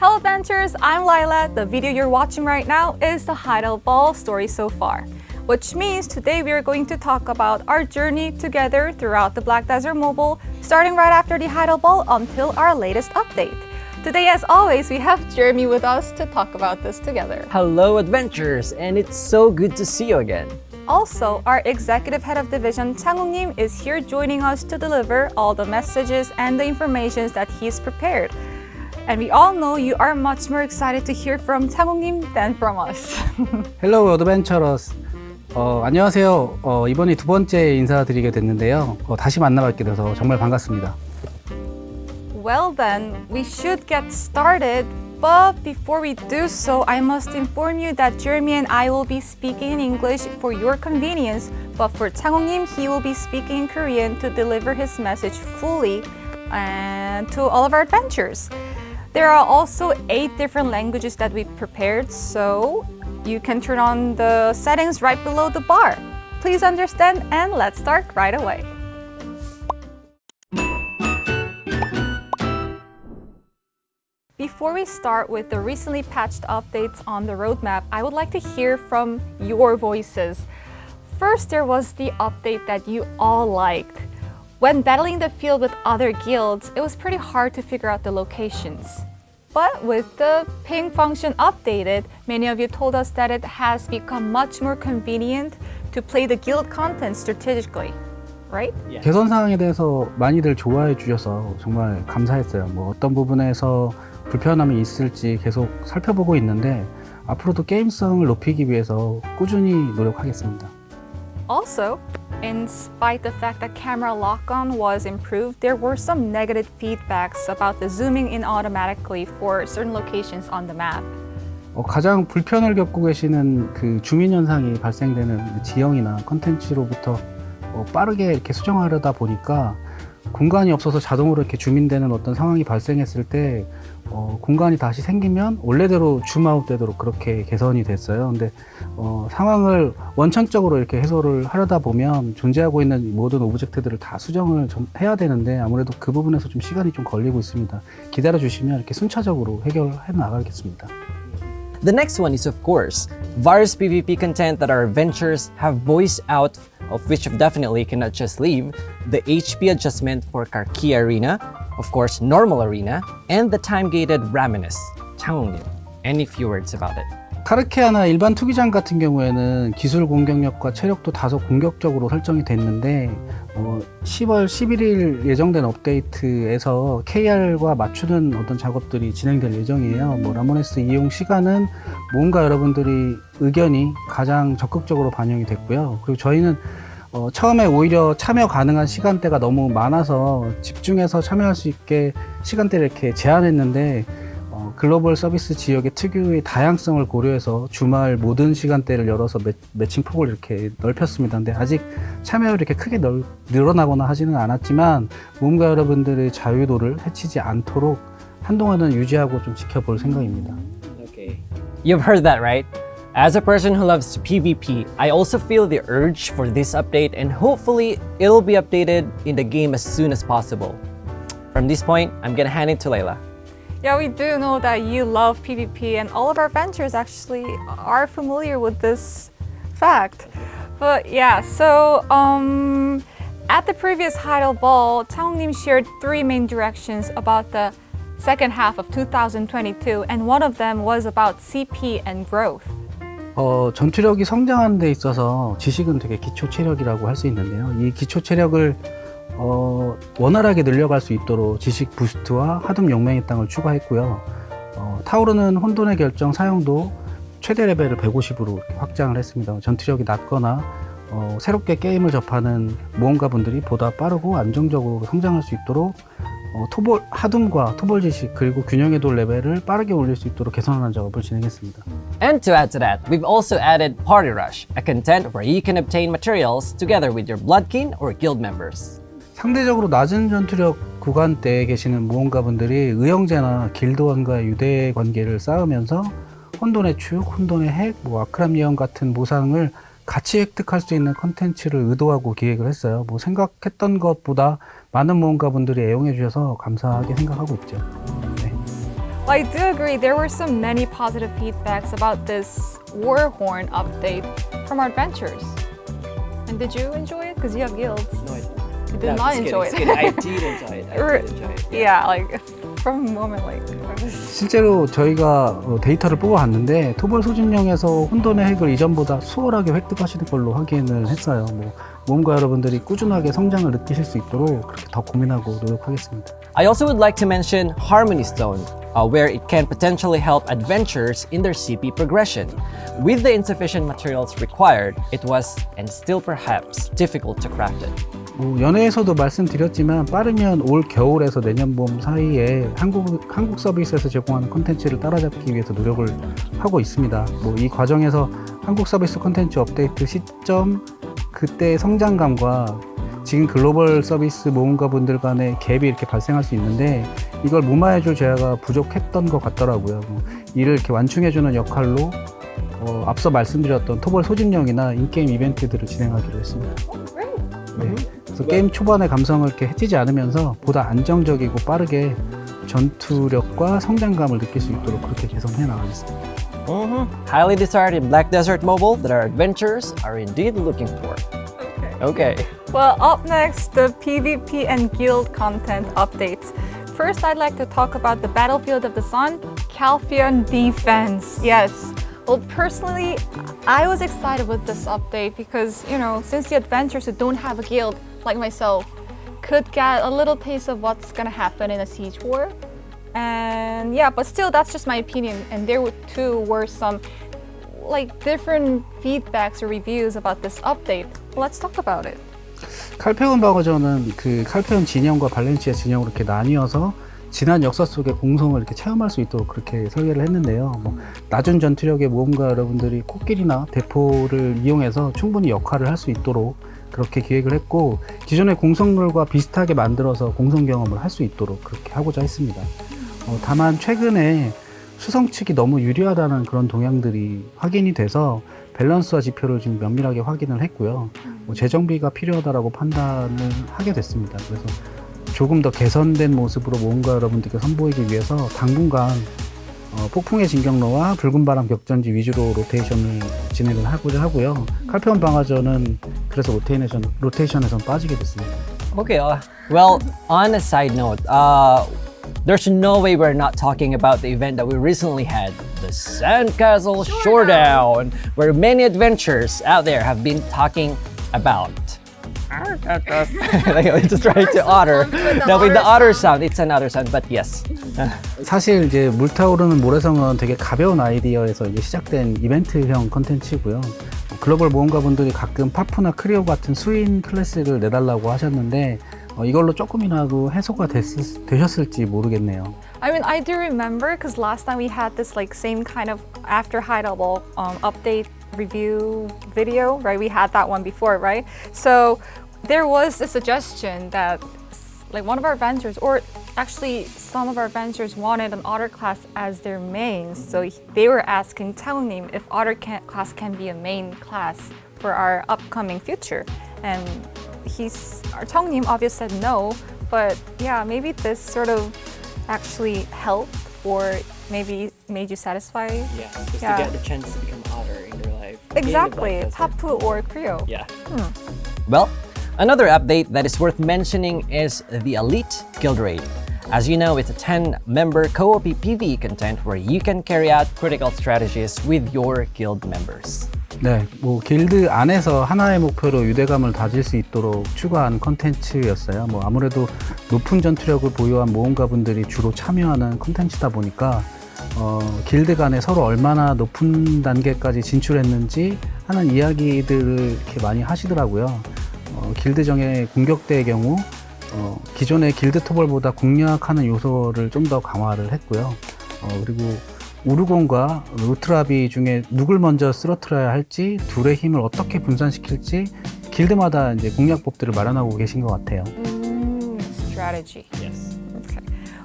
Hello adventurers, I'm Lila. The video you're watching right now is the Heidel Ball story so far. Which means today we are going to talk about our journey together throughout the Black Desert Mobile, starting right after the Heidel Ball until our latest update. Today, as always, we have Jeremy with us to talk about this together. Hello adventurers, and it's so good to see you again. Also, our executive head of division, Chang Nim, is here joining us to deliver all the messages and the information that he's prepared. And we all know you are much more excited to hear from Chang Nim than from us. 헬로우 어드벤처러스 어, 안녕하세요 어, 이번이 두 번째 인사드리게 됐는데요 어, 다시 만나뵙게 돼서 정말 반갑습니다 well then, we should get started. But before we do so, I must inform you that Jeremy and I will be speaking in English for your convenience, but for Chang Nim, he will be speaking in Korean to deliver his message fully and to all of our adventures. There are also eight different languages that we prepared, so you can turn on the settings right below the bar. Please understand and let's start right away. Before we start with the recently patched updates on the roadmap, I would like to hear from your voices. First, there was the update that you all liked. When battling the field with other guilds, it was pretty hard to figure out the locations. But with the ping function updated, many of you told us that it has become much more convenient to play the guild content strategically, right? 개선 사항에 대해서 많이들 좋아해 주셔서 정말 감사했어요 뭐 어떤 부분에서 불편함이 있을지 계속 살펴보고 있는데 앞으로도 게임성을 높이기 위해서 꾸준히 노력하겠습니다 Also, in spite the fact that camera lock-on was improved, there were some negative feedbacks about the zooming in automatically for certain locations on the map. 어, 가장 불편을 겪고 계시는 그 주민 현상이 발생되는 지형이나 컨텐츠로부터 어, 빠르게 이렇게 수정하려다 보니까 공간이 없어서 자동으로 이렇게 주민되는 어떤 상황이 발생했을 때 어, 공간이 다시 생기면 원래대로 줌아웃 되도록 그렇게 개선이 됐어요. 근데 어, 상황을 원천적으로 이렇게 해소를 하려다 보면 존재하고 있는 모든 오브젝트들을 다 수정을 좀 해야 되는데 아무래도 그 부분에서 좀 시간이 좀 걸리고 있습니다. 기다려 주시면 이렇게 순차적으로 해결해 나가겠습니다. The next one is, of course, various PvP content that our adventures have voiced out, of which definitely cannot just leave, the HP adjustment for Karki Arena, of course, Normal Arena, and the time-gated Raminus, Changlin. Any few words about it? 카르케아나 일반 투기장 같은 경우에는 기술 공격력과 체력도 다소 공격적으로 설정이 됐는데 어, 10월 11일 예정된 업데이트에서 KR과 맞추는 어떤 작업들이 진행될 예정이에요. 뭐 라모네스 이용 시간은 뭔가 여러분들이 의견이 가장 적극적으로 반영이 됐고요. 그리고 저희는 어, 처음에 오히려 참여 가능한 시간대가 너무 많아서 집중해서 참여할 수 있게 시간대를 이렇게 제한했는데 어, 글로벌 서비스 지역의 특유의 다양성을 고려해서 주말 모든 시간대를 열어서 매, 매칭 폭을 이렇게 넓혔습니다. 근데 아직 참여율이 이렇게 크게 넓, 늘어나거나 하지는 않았지만 모험가 여러분들의 자유도를 해치지 않도록 한동안은 유지하고 좀 지켜볼 생각입니다. Okay. You've heard that, right? As a person who loves PvP, I also feel the urge for this update and hopefully it'll be updated in the game as soon as possible. From this point, I'm gonna hand it to Layla. Yeah, we do know that you love PvP and all of our adventures actually are familiar with this fact. But yeah, so um, at the previous Heidel Ball, Nim shared three main directions about the second half of 2022 and one of them was about CP and growth. 어, 전투력이 성장하는 데 있어서 지식은 되게 기초 체력이라고 할 수 있는데요. 이 기초 체력을 어, 원활하게 늘려갈 수 있도록 지식 부스트와 하둠 용맹의 땅을 추가했고요. 어, 타오르는 혼돈의 결정 사용도 최대 레벨을 150으로 확장을 했습니다. 전투력이 낮거나 어, 새롭게 게임을 접하는 모험가 분들이 보다 빠르고 안정적으로 성장할 수 있도록 어, 토볼 하둠과 토볼 지식 그리고 균형의 돌 레벨을 빠르게 올릴 수 있도록 개선하는 작업을 진행했습니다. And to add to that, we've also added Party Rush, a content where you can obtain materials together with your Bloodkin or guild members. 상대적으로 낮은 전투력 구간대에 계시는 모험가분들이 의형제나 길드원과의 유대 관계를 쌓으면서 혼돈의 축, 혼돈의 핵, 뭐 아크람 예언 같은 모상을 같이 획득할 수 있는 컨텐츠를 의도하고 기획을 했어요. 뭐 생각했던 것보다 많은 모험가분들이 애용해 주셔서 감사하게 생각하고 있죠. 네. I do agree there were some many positive feedbacks about this Warhorn update from our adventures. And did you enjoy it? Because you have guilds. No, I You did no, not it's good, enjoy it's it. good. I did enjoy it. I Or- did enjoy it. yeah, like from a moment like I was 실제로 저희가 어, 데이터를 뽑아봤는데 토벌 소진령에서 혼돈의 핵을 이전보다 수월하게 획득하시는 걸로 확인을 했어요. 뭐 모험가 여러분들이 꾸준하게 성장을 느끼실 수 있도록 그렇게 더 고민하고 노력하겠습니다. I also would like to mention Harmony Stone, uh, where it can potentially help adventurers in their CP progression. With the insufficient materials required, it was and still perhaps difficult to craft it. 뭐 연회에서도 말씀드렸지만 빠르면 올 겨울에서 내년 봄 사이에 한국 한국 서비스에서 제공하는 콘텐츠를 따라잡기 위해서 노력을 하고 있습니다. 뭐 이 과정에서 한국 서비스 콘텐츠 업데이트 시점 그때의 성장감과 지금 글로벌 서비스 모험가 분들 간의 갭이 이렇게 발생할 수 있는데 이걸 무마해줄 제가 부족했던 것 같더라고요. 뭐 이를 이렇게 완충해주는 역할로 어, 앞서 말씀드렸던 토벌 소집령이나 인게임 이벤트들을 진행하기로 했습니다. 네. 그래서 게임 초반의 감성을 이렇게 해치지 않으면서 보다 안정적이고 빠르게 전투력과 성장감을 느낄 수 있도록 그렇게 개선해 나가겠습니다. Highly desired in Black Desert Mobile that our adventurers are indeed looking for. Okay. Well, up next, the PvP and guild content updates. First, I'd like to talk about the Battlefield of the Sun, Calphion Defense. Yes. Well, personally, I was excited with this update because, you know, since the adventurers who don't have a guild, like myself, could get a little taste of what's gonna happen in a siege war. And yeah, but still, that's just my opinion. And there too were some like different feedbacks or reviews about this update. Let's talk about it. 칼페온 바거전은 그 칼페온 진영과 발렌시아 진영으로 이렇게 나뉘어서 지난 역사 속의 공성을 이렇게 체험할 수 있도록 그렇게 설계를 했는데요. 뭐 낮은 전투력의 모험가 여러분들이 코끼리나 대포를 이용해서 충분히 역할을 할 수 있도록 그렇게 기획을 했고 기존의 공성룰과 비슷하게 만들어서 공성 경험을 할 수 있도록 그렇게 하고자 했습니다. 어, 다만 최근에 수성 측이 너무 유리하다는 그런 동향들이 확인이 돼서 밸런스와 지표를 지금 면밀하게 확인을 했고요. 뭐 재정비가 필요하다라고 판단을 하게 됐습니다. 그래서 조금 더 개선된 모습으로 모험가 여러분들께 선보이기 위해서 당분간 어, 폭풍의 진격로와 붉은 바람 격전지 위주로 로테이션을 진행을 하고자 하고요. 칼페온 방어전은 그래서 로테이션, 로테이션에선 빠지게 됐습니다. Okay. Uh, well, on a side note, uh, there's no way we're not talking about the event that we recently had, the Sandcastle Showdown, where many adventurers out there have been talking about. like, I'm just trying to otter. sound with the No, with the otter otter sound, it's an otter sound, but yes. 사실 이제 물타오르는 모래성은 되게 가벼운 아이디어에서 이제 시작된 이벤트형 컨텐츠고요. 글로벌 모험가 분들이 가끔 파프나 크리오 같은 수인 클래스를 내달라고 하셨는데 어, 이걸로 조금이라도 해소가 됐, 되셨을지 모르겠네요. I mean, I do remember because last time we had this like same kind of after high level um, update review video, right? We had that one before, right? So there was a suggestion that like one of our vendors, or actually some of our vendors wanted an otter class as their main. So they were asking Telnim if otter can, class can be a main class for our upcoming future. And he's our Tongnim obviously said no, but yeah, maybe this sort of actually helped or maybe made you satisfied. Yeah, just Yeah. to get the chance to become otter in your life. Exactly, Tapu or Creo. Yeah. Hmm. Well, another update that is worth mentioning is the Elite Guild Raid. As you know, it's a 10-member co-op PvE content where you can carry out critical strategies with your guild members. 네, 뭐 길드 안에서 하나의 목표로 유대감을 다질 수 있도록 추가한 컨텐츠였어요. 뭐 아무래도 높은 전투력을 보유한 모험가 분들이 주로 참여하는 컨텐츠다 보니까 어, 길드 간에 서로 얼마나 높은 단계까지 진출했는지 하는 이야기들을 이렇게 많이 하시더라고요. 어, 길드정의 공격대의 경우 어, 기존의 길드 토벌보다 공략하는 요소를 좀 더 강화를 했고요. 어, 그리고 우르곤과 루트라비 중에 누굴 먼저 쓰러뜨려야 할지 둘의 힘을 어떻게 분산시킬지 길드마다 이제 공략법들을 마련하고 계신 것 같아요. Mm, strategy. Yes.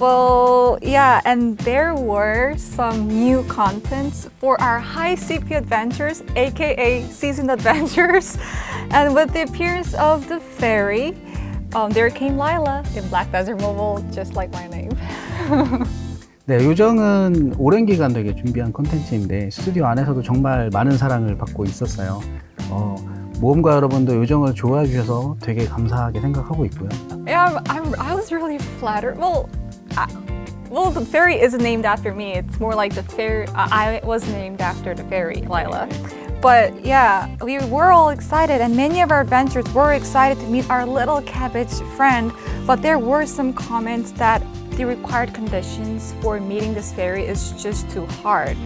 Well, yeah, and there were some new contents for our high CP adventures, aka seasoned adventures. And with the appearance of the fairy, um, there came Lila in Black Desert Mobile, just like my name. 네, 요정은 오랜 기간 되게 준비한 콘텐츠인데 스튜디오 안에서도 정말 많은 사랑을 받고 있었어요. 어, 모험가 여러분도 요정을 좋아해 주셔서 되게 감사하게 생각하고 있고요. Yeah, I'm, I was really flattered. Well, I, well, the fairy isn't named after me. It's more like the fairy. I was named after the fairy, Lila. But yeah, we were all excited, and many of our adventurers were excited to meet our little cabbage friend. But there were some comments that the required conditions for meeting this fairy is just too hard.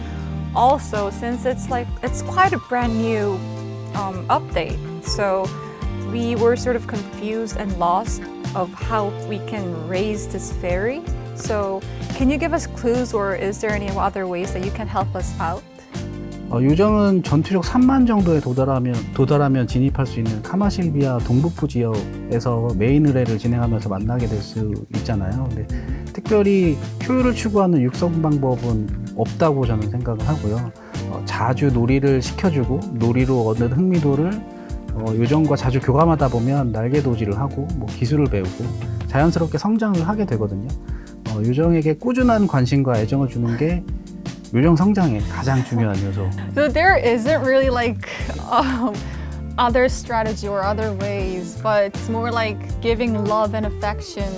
Also, since it's like it's quite a brand new um, update, so we were sort of confused and lost of how we can raise this fairy. So, can you give us clues, or is there any other ways that you can help us out? 어, 요정은 전투력 3만 정도에 도달하면, 도달하면 진입할 수 있는 카마실비아 동북부 지역에서 메인 의뢰를 진행하면서 만나게 될 수 있잖아요. 근데 특별히 효율을 추구하는 육성 방법은 없다고 저는 생각을 하고요. 어, 자주 놀이를 시켜주고 놀이로 얻는 흥미도를 어, 요정과 자주 교감하다 보면 날개 도지를 하고 뭐 기술을 배우고 자연스럽게 성장을 하게 되거든요. 어, 요정에게 꾸준한 관심과 애정을 주는 게 요정 성장의 가장 중요한 요소. So there isn't really like um, other strategy or other ways, but it's more like giving love and affection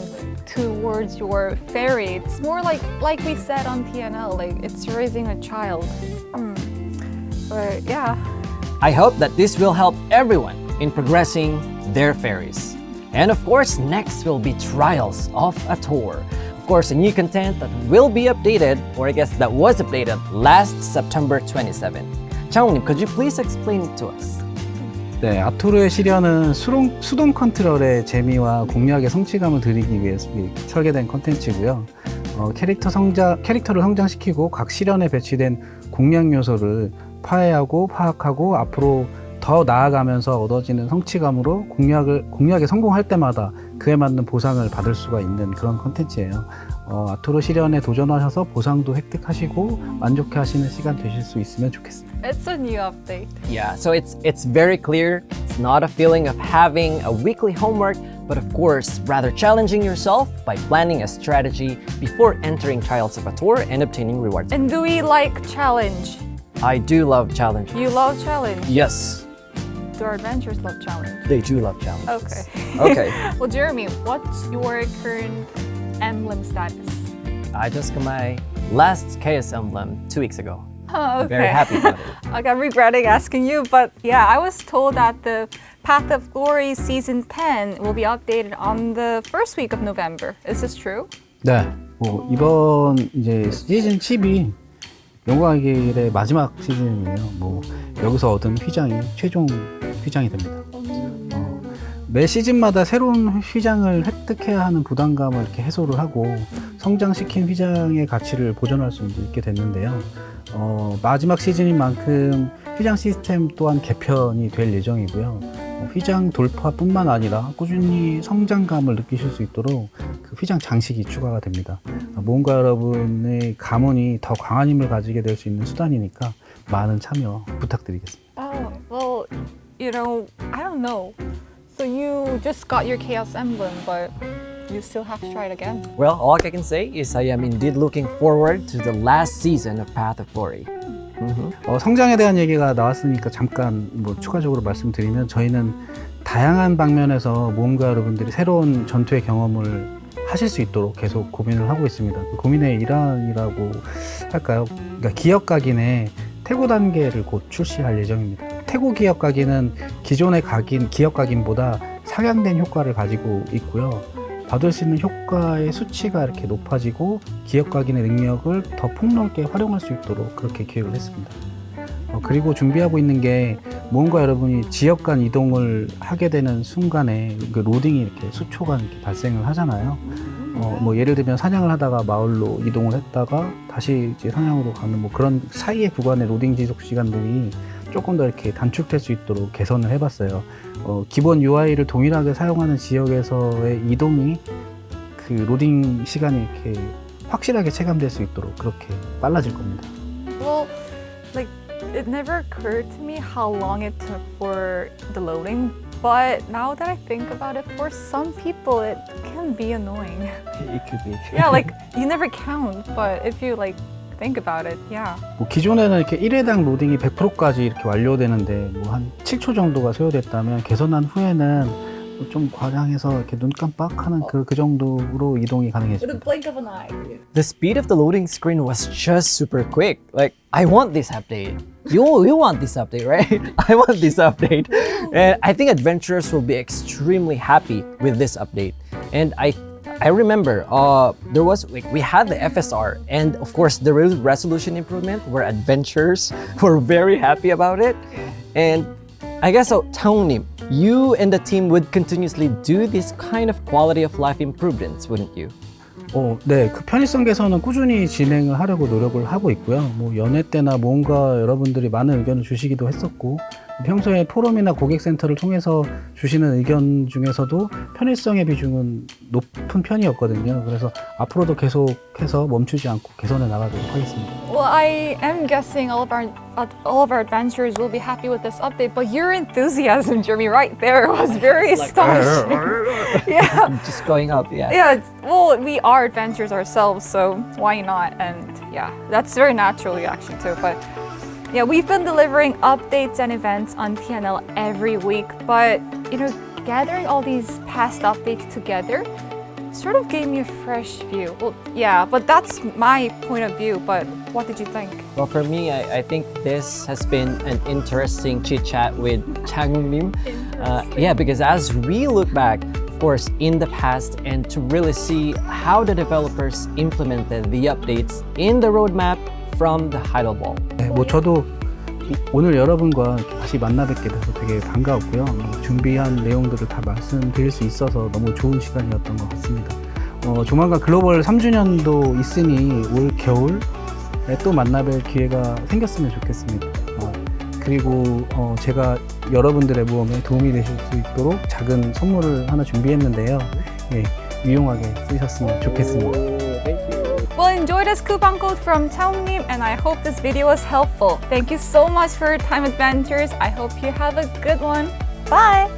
towards your fairy. It's more like like we said on TNL, like it's raising a child. Hmm. But yeah. I hope that this will help everyone in progressing their fairies. And of course, next will be Trials of a Tour. Of course, new content that will be updated, or I guess that was updated last September 27. Changnim, could you please explain it to us? 네, 아토르의 시련은 수동, 수동 컨트롤의 재미와 공략의 성취감을 드리기 위해서 설계된 컨텐츠고요. 어, 캐릭터 성장, 캐릭터를 성장시키고 각 시련에 배치된 공략 요소를 파해하고 파악하고 앞으로 더 나아가면서 얻어지는 성취감으로 공략을, 공략에 성공할 때마다 그에 맞는 보상을 받을 수가 있는 그런 컨텐츠예요. 어, 아토르 시련에 도전하셔서 보상도 획득하시고 만족해 하시는 시간 되실 수 있으면 좋겠습니다. It's a new update. Yeah, so it's it's very clear. It's not a feeling of having a weekly homework, but of course, rather challenging yourself by planning a strategy before entering Trials of a Tour and obtaining rewards. And do we like challenge? I do love challenge. You love challenge. Yes, Do our adventurers love challenge? they do love challenge. Okay. Okay. well, Jeremy, what's your current emblem status? I just got my last chaos emblem two weeks ago. Oh, okay. Very happy about it. Like I'm regretting asking you, but yeah, I was told that the Path of Glory season 10 will be updated on the first week of November. Is this true? 네. 뭐 이번 이제 시즌 10이 영광의 길의 마지막 시즌이에요. 뭐 여기서 얻은 휘장이 최종 휘장이 됩니다. 어, 매 시즌마다 새로운 휘장을 획득해야 하는 부담감을 이렇게 해소를 하고 성장시킨 휘장의 가치를 보존할 수 있게 됐는데요. 어, 마지막 시즌인 만큼 휘장 시스템 또한 개편이 될 예정이고요. 어, 휘장 돌파뿐만 아니라 꾸준히 성장감을 느끼실 수 있도록 그 휘장 장식이 추가가 됩니다. 어, 모험가 여러분의 가문이 더 강한 힘을 가지게 될 수 있는 수단이니까 많은 참여 부탁드리겠습니다. Oh, you know, I don't know. So you just got your Chaos Emblem, but you still have to try it again. Well, all I can say is I am indeed looking forward to the last season of Path of Glory. 어, 성장에 대한 얘기가 나왔으니까 잠깐 뭐 추가적으로 말씀드리면 저희는 다양한 방면에서 모험가 여러분들이 새로운 전투의 경험을 하실 수 있도록 계속 고민을 하고 있습니다. 그 고민의 일환이라고 할까요? 그러니까 기업 각인의 태고 단계를 곧 출시할 예정입니다. 태고 기업 각인은 기존의 각인, 기업 각인보다 상향된 효과를 가지고 있고요. 받을 수 있는 효과의 수치가 이렇게 높아지고 기업 각인의 능력을 더 폭넓게 활용할 수 있도록 그렇게 기획을 했습니다. 어, 그리고 준비하고 있는 게 모험가 여러분이 지역 간 이동을 하게 되는 순간에 그 로딩이 이렇게 수초간 이렇게 발생을 하잖아요. 어, 뭐 예를 들면 사냥을 하다가 마을로 이동을 했다가 다시 이제 사냥으로 가는 뭐 그런 사이의 구간의 로딩 지속 시간들이 조금 더 이렇게 단축될 수 있도록 개선을 해봤어요. 어, 기본 UI를 동일하게 사용하는 지역에서의 이동이 그 로딩 시간이 이렇게 확실하게 체감될 수 있도록 그렇게 빨라질 겁니다. Well, like it never occurred to me how long it took for the loading, but now that I think about it, for some people it can be annoying. It could be. Yeah, like you never count, but if you like think about it, yeah. 뭐 기존에는 이렇게 1회당 로딩이 100%까지 이렇게 완료되는데 뭐 한 7초 정도가 소요됐다면 개선한 후에는 뭐좀 과장해서 이렇게 눈 깜빡하는 그, 그 정도로 이동이 가능해집니다. blink of an eye. The speed of the loading screen was just super quick. Like, I want this update. You, you want this update, right? I want this update. And I think adventurers will be extremely happy with this update. And I I remember uh, there was like we had the FSR and of course the res- resolution improvement where adventurers were very happy about it. And I guess so, Taungnim, you and the team would continuously do this kind of quality of life improvements, wouldn't you? 어, 네, 그 편의성 개선은 꾸준히 진행을 하려고 노력을 하고 있고요. 뭐 연회 때나 뭔가 여러분들이 많은 의견을 주시기도 했었고 평소에 포럼이나 고객센터를 통해서 주시는 의견 중에서도 편의성의 비중은 높은 편이었거든요. 그래서 앞으로도 계속해서 멈추지 않고 개선해 나가도록 하겠습니다. Well, I am guessing all of our all of our adventurers will be happy with this update, but your enthusiasm, Jeremy, right there was very astonishing. yeah. Just going up, yeah. Yeah, well, we are adventurers ourselves, so why not? And yeah, that's very natural reaction too. But yeah, we've been delivering updates and events on TNL every week, but you know, gathering all these past updates together sort of gave me a fresh view. Well, yeah, but that's my point of view. But what did you think? Well, for me, I, I think this has been an interesting chit chat with Chang Lim. Uh, yeah, because as we look back, of course, in the past and to really see how the developers implemented the updates in the roadmap from the Heidelball. 네, 뭐 저도 이- 오늘 여러분과 다시 만나 뵙게 돼서 되게 반가웠고요. 뭐 준비한 내용들을 다 말씀드릴 수 있어서 너무 좋은 시간이었던 것 같습니다. 어, 조만간 글로벌 3주년도 있으니 올 겨울에 또 만나 뵐 기회가 생겼으면 좋겠습니다. 어, 그리고 어, 제가 여러분들의 모험에 도움이 되실 수 있도록 작은 선물을 하나 준비했는데요. 예, 유용하게 쓰셨으면 좋겠습니다. Enjoy this coupon code from Taungnim, and I hope this video was helpful. Thank you so much for your time, adventures. I hope you have a good one. Bye.